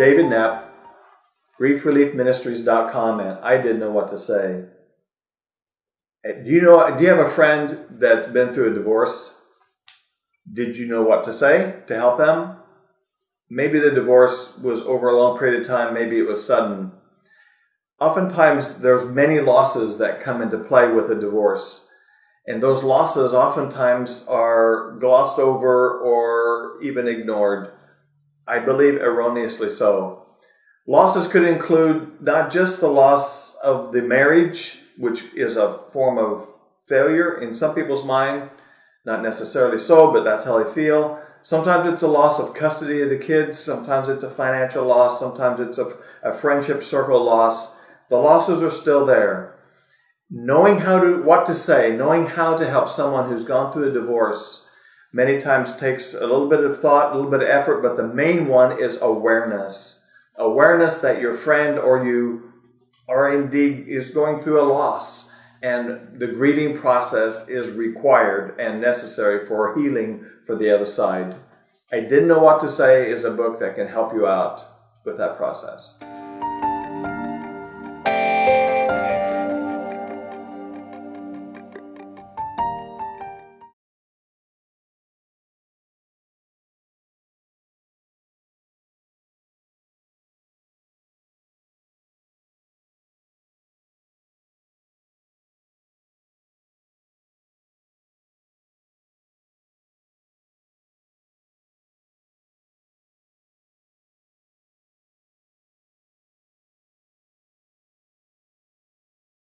David Knapp, griefreliefministries.com, and I didn't know what to say. Do you know? Do you have a friend that's been through a divorce? Did you know what to say to help them? Maybe the divorce was over a long period of time. Maybe it was sudden. Oftentimes, there's many losses that come into play with a divorce, and those losses oftentimes are glossed over or even ignored. I believe erroneously so. Losses could include not just the loss of the marriage, which is a form of failure in some people's mind, not necessarily so, but that's how they feel. Sometimes it's a loss of custody of the kids, sometimes it's a financial loss, sometimes it's a, a friendship circle loss. The losses are still there. Knowing how to what to say, knowing how to help someone who's gone through a divorce many times takes a little bit of thought, a little bit of effort, but the main one is awareness awareness that your friend or you are indeed is going through a loss and the grieving process is required and necessary for healing for the other side. I Didn't Know What to Say is a book that can help you out with that process.